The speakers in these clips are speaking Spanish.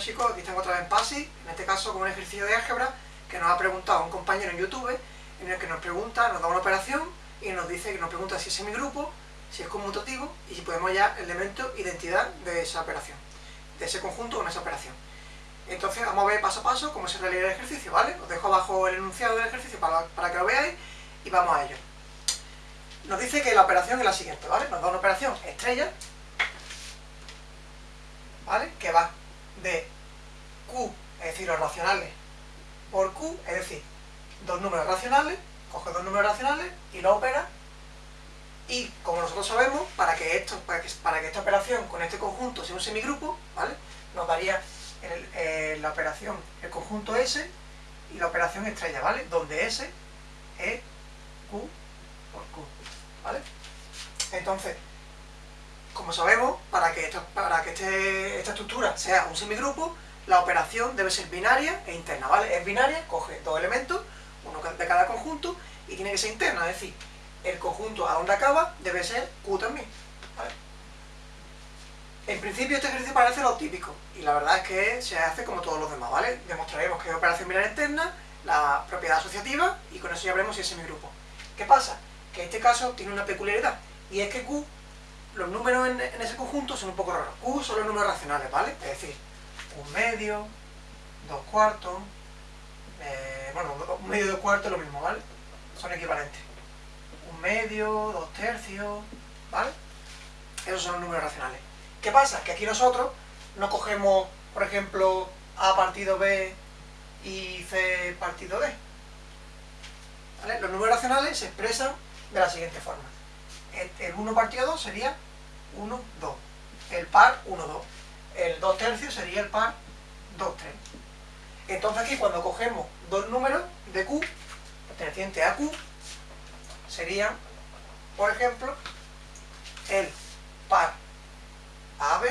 chicos, aquí tengo otra vez en PASI, en este caso con un ejercicio de álgebra que nos ha preguntado un compañero en YouTube, en el que nos pregunta, nos da una operación y nos dice que nos pregunta si es semigrupo, si es conmutativo y si podemos hallar el elemento identidad de esa operación, de ese conjunto con esa operación. Entonces vamos a ver paso a paso cómo se realiza el ejercicio, ¿vale? Os dejo abajo el enunciado del ejercicio para, para que lo veáis y vamos a ello. Nos dice que la operación es la siguiente, ¿vale? Nos da una operación estrella, ¿vale? Que va de Q, es decir, los racionales, por Q, es decir, dos números racionales, coge dos números racionales y lo opera. Y como nosotros sabemos, para que, esto, para que, para que esta operación con este conjunto sea un semigrupo, ¿vale? Nos daría eh, la operación, el conjunto S y la operación estrella, ¿vale? Donde S es Q por Q, ¿vale? Entonces, como sabemos, para que, para que este, esta estructura sea un semigrupo, la operación debe ser binaria e interna, ¿vale? Es binaria, coge dos elementos, uno de cada conjunto, y tiene que ser interna, es decir, el conjunto a donde acaba debe ser Q también, ¿vale? En principio este ejercicio parece lo típico, y la verdad es que se hace como todos los demás, ¿vale? Demostraremos que es operación binaria interna, la propiedad asociativa, y con eso ya veremos si es semigrupo. ¿Qué pasa? Que este caso tiene una peculiaridad, y es que Q, los números en, ese conjunto son un poco raros. Q son los números racionales, ¿vale? Es decir, un medio, dos cuartos, eh, bueno, un medio y dos cuartos es lo mismo, ¿vale? Son equivalentes. Un medio, dos tercios, ¿vale? Esos son los números racionales. ¿Qué pasa? Que aquí nosotros no cogemos, por ejemplo, A partido B y C partido D. ¿Vale? Los números racionales se expresan de la siguiente forma. El, 1 partido 2 sería 1, 2. El par 1, 2. El 2 tercios sería el par 2, 3. Entonces aquí cuando cogemos dos números de Q, pertenecientes a Q, serían, por ejemplo, el par AB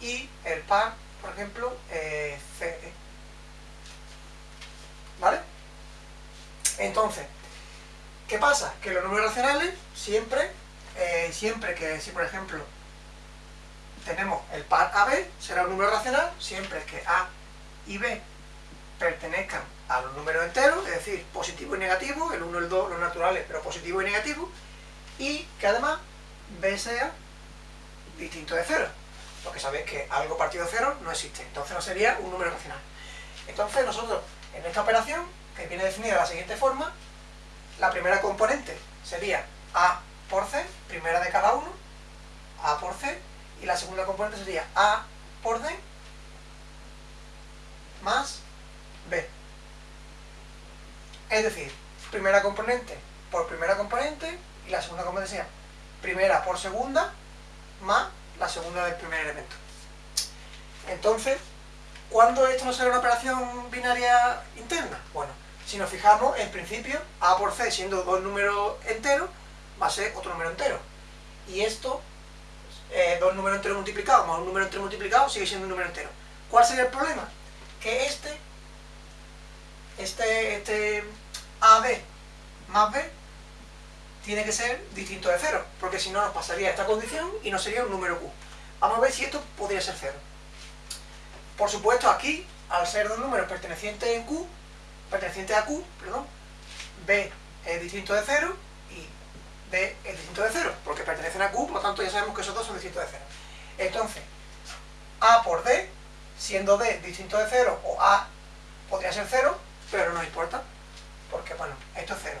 y el par, por ejemplo, eh, CD. ¿Vale? Entonces, ¿qué pasa? Que los números racionales siempre, eh, siempre que, si por ejemplo tenemos el par AB, será un número racional siempre que A y B pertenezcan a los números enteros, es decir, positivo y negativo, el 1 y el 2 los naturales, pero positivo y negativo, y que además B sea distinto de cero, porque sabéis que algo partido de cero no existe, entonces no sería un número racional. Entonces nosotros, en esta operación, que viene definida de la siguiente forma, la primera componente sería A por C, primera de cada uno, A por C, y la segunda componente sería A por D más B. Es decir, primera componente por primera componente y la segunda componente sería primera por segunda más la segunda del primer elemento. Entonces, ¿cuándo esto no será una operación binaria interna? Bueno, si nos fijamos, en principio, A por C siendo dos números enteros, va a ser otro número entero. Y esto, eh, dos números enteros multiplicados más un número entero multiplicado, sigue siendo un número entero. ¿Cuál sería el problema? Que este, este, este AB más B tiene que ser distinto de cero, porque si no nos pasaría esta condición y no sería un número Q. Vamos a ver si esto podría ser cero. Por supuesto, aquí, al ser dos números pertenecientes en Q, pertenecientes a Q, perdón, B es distinto de cero y D es distinto de cero, porque pertenecen a Q, por lo tanto ya sabemos que esos dos son distintos de cero. Entonces, A por D, siendo D distinto de cero, o A podría ser cero, pero no importa, porque bueno, esto es cero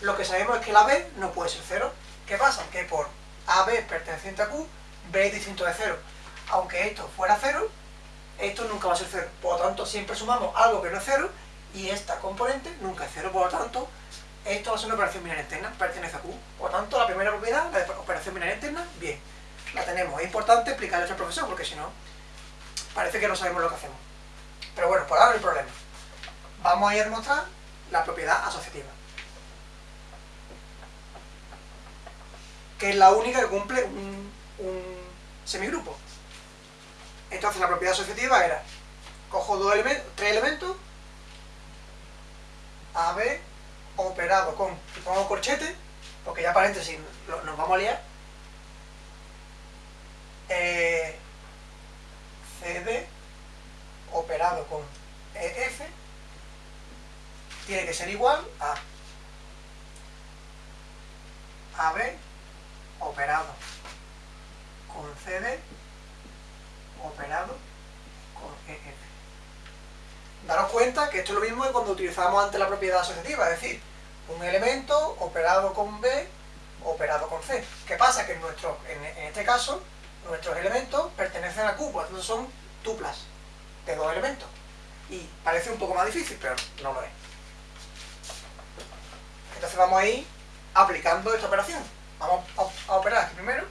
lo que sabemos es que la B no puede ser 0. ¿Qué pasa? Que por AB perteneciente a Q, B es distinto de 0. Aunque esto fuera 0, esto nunca va a ser 0. Por lo tanto, siempre sumamos algo que no es 0 y esta componente nunca es 0. Por lo tanto, esto va a ser una operación binaria interna, pertenece a Q. Por lo tanto, la primera propiedad, la operación binaria interna, bien. La tenemos. Es importante explicarle al profesor porque si no, parece que no sabemos lo que hacemos. Pero bueno, por ahora no hay problema. Vamos a ir a demostrar la propiedad asociativa. que es la única que cumple un, semigrupo. Entonces la propiedad asociativa era, cojo dos elementos, tres elementos, AB operado con, y pongo corchete, porque ya paréntesis, lo, nos vamos a liar, eh, CD operado con EF tiene que ser igual a AB operado con CD que esto es lo mismo que cuando utilizábamos antes la propiedad asociativa, es decir, un elemento operado con B operado con C. ¿Qué pasa? Que en, nuestro, en, este caso nuestros elementos pertenecen a Q, por lo tanto son tuplas de dos elementos. Y parece un poco más difícil, pero no lo es. Entonces vamos a ir aplicando esta operación. Vamos a, operar aquí primero.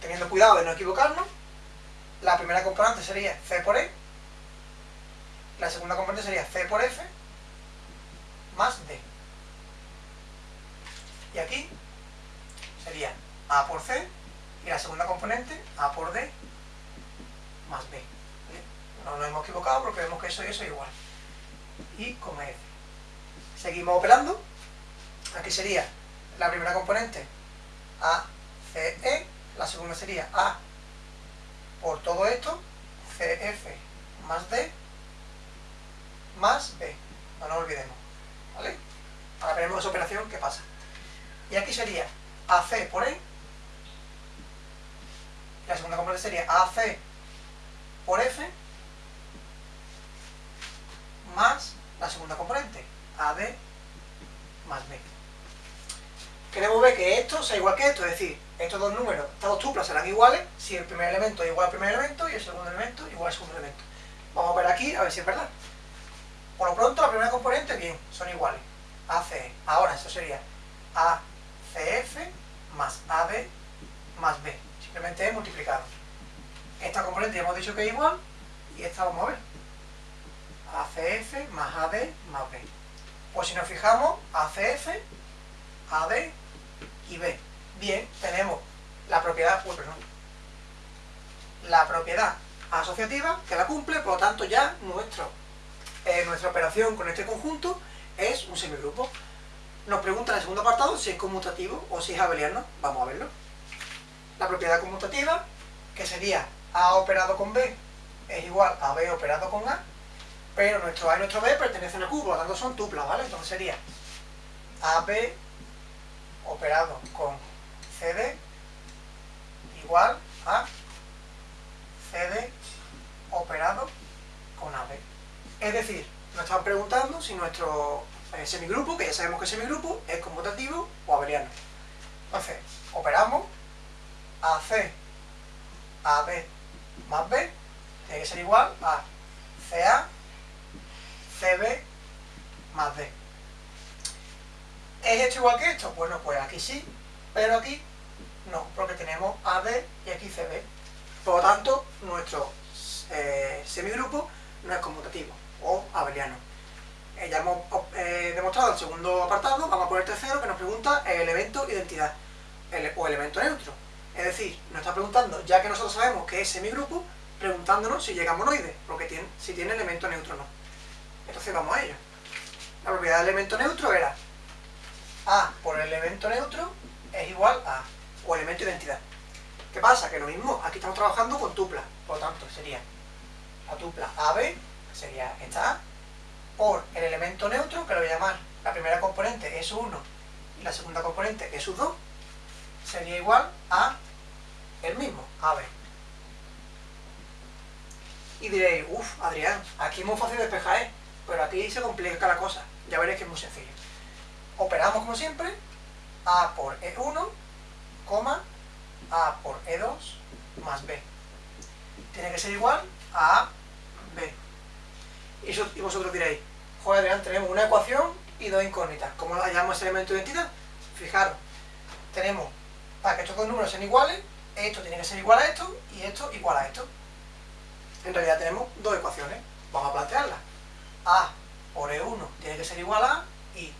Teniendo cuidado de no equivocarnos. La primera componente sería C por E. La segunda componente sería C por F más D. Y aquí sería A por C y la segunda componente A por D más B. No nos hemos equivocado porque vemos que eso y eso es igual. Y con F. Seguimos operando. Aquí sería la primera componente A, C, E. La segunda sería A por todo esto, CF más D más B. No nos olvidemos. ¿Vale? Ahora veremos esa operación, ¿qué pasa? Y aquí sería AC por E. La segunda componente sería AC por F más la segunda componente, AD más B. Queremos ver que esto sea igual que esto, es decir, estos dos números, estas dos tuplas serán iguales si el primer elemento es igual al primer elemento y el segundo elemento igual al segundo elemento. Vamos a ver aquí a ver si es verdad. Por lo pronto, la primera componente, bien, son iguales. AC. Ahora, eso sería ACF más AD más B. Simplemente he multiplicado. Esta componente ya hemos dicho que es igual y esta vamos a ver. ACF más AD más B. Pues si nos fijamos, ACF, AD y B. Bien, tenemos la propiedad, uy, la propiedad asociativa que la cumple, por lo tanto ya nuestro eh, nuestra operación con este conjunto es un semigrupo. Nos pregunta en el segundo apartado si es conmutativo o si es abeliano. Vamos a verlo. La propiedad conmutativa, que sería A operado con B, es igual a B operado con A, pero nuestro A y nuestro B pertenecen a Q, por lo tanto son tuplas, ¿vale? Entonces sería AB operado con CD igual a CD operado con AB. Es decir, nos están preguntando si nuestro eh, semigrupo, que ya sabemos que semigrupo, es conmutativo o abeliano. Entonces, operamos AC, AB más B, tiene que ser igual a CA, CB más D. ¿Es esto igual que esto? Bueno, pues aquí sí, pero aquí no, porque tenemos AB y aquí CB. Por lo tanto, nuestro eh, semigrupo no es conmutativo o abeliano. Eh, ya hemos eh, demostrado el segundo apartado, vamos poner el tercero que nos pregunta el elemento identidad o elemento neutro. Es decir, nos está preguntando, ya que nosotros sabemos que es semigrupo, preguntándonos si llega a monoide, porque si tiene elemento neutro o no. Entonces vamos a ello. La propiedad del elemento neutro era A por el elemento neutro es igual a o elemento identidad. ¿Qué pasa? Que lo mismo, aquí estamos trabajando con tupla, por lo tanto sería la tupla AB sería esta A, por el elemento neutro, que lo voy a llamar la primera componente es 1 y la segunda componente es 2, sería igual a el mismo, AB. Y diréis, uff, Adrián, aquí es muy fácil despejar, ¿eh? pero aquí se complica la cosa, ya veréis que es muy sencillo. Operamos como siempre, A por E1, coma, A por E2 más B. Tiene que ser igual a. Y, vosotros diréis, joder Adrián, tenemos una ecuación y dos incógnitas. ¿Cómo la llamamos ese elemento de identidad? Fijaros, tenemos, para que estos dos números sean iguales, esto tiene que ser igual a esto y esto igual a esto. En realidad tenemos dos ecuaciones. Vamos a plantearlas. A por E1 tiene que ser igual a y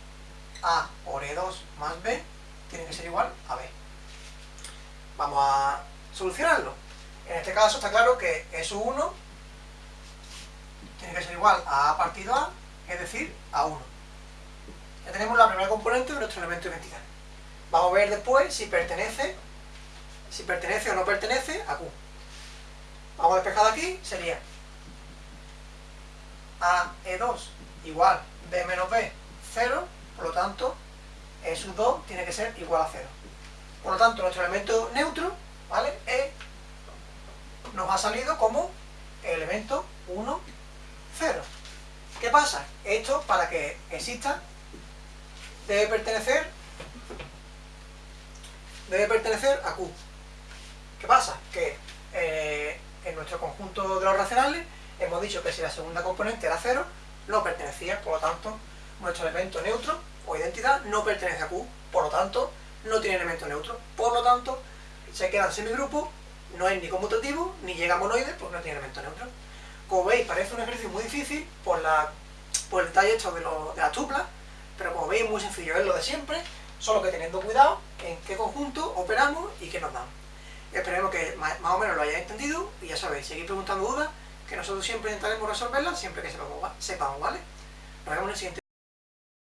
A por E2 más B tiene que ser igual a B. Vamos a solucionarlo. En este caso está claro que S1 tiene que ser igual a A partido A, es decir, a 1. Ya tenemos la primera componente de nuestro elemento de identidad. Vamos a ver después si pertenece, si pertenece o no pertenece a Q. Vamos a despejar de aquí, sería A E2 igual B menos B 0, por lo tanto E sub 2 tiene que ser igual a 0. Por lo tanto, nuestro elemento neutro, ¿vale? E nos ha salido como elemento 1, 0. ¿Qué pasa? Esto, para que exista, debe pertenecer debe pertenecer a Q. ¿Qué pasa? Que eh, en nuestro conjunto de los racionales hemos dicho que si la segunda componente era 0, no pertenecía, por lo tanto, nuestro elemento neutro o identidad no pertenece a Q, por lo tanto, no tiene elemento neutro. Por lo tanto, se queda en semigrupo, no es ni conmutativo, ni llega a monoide, porque no tiene elemento neutro. Como veis, parece un ejercicio muy difícil por, el detalle hecho de, de las tuplas, pero como veis, muy sencillo, es lo de siempre, solo que teniendo cuidado en qué conjunto operamos y qué nos dan. Esperemos que más o menos lo hayáis entendido y ya sabéis, seguid preguntando dudas, que nosotros siempre intentaremos resolverlas siempre que sepamos, ¿vale? Nos vemos en el siguiente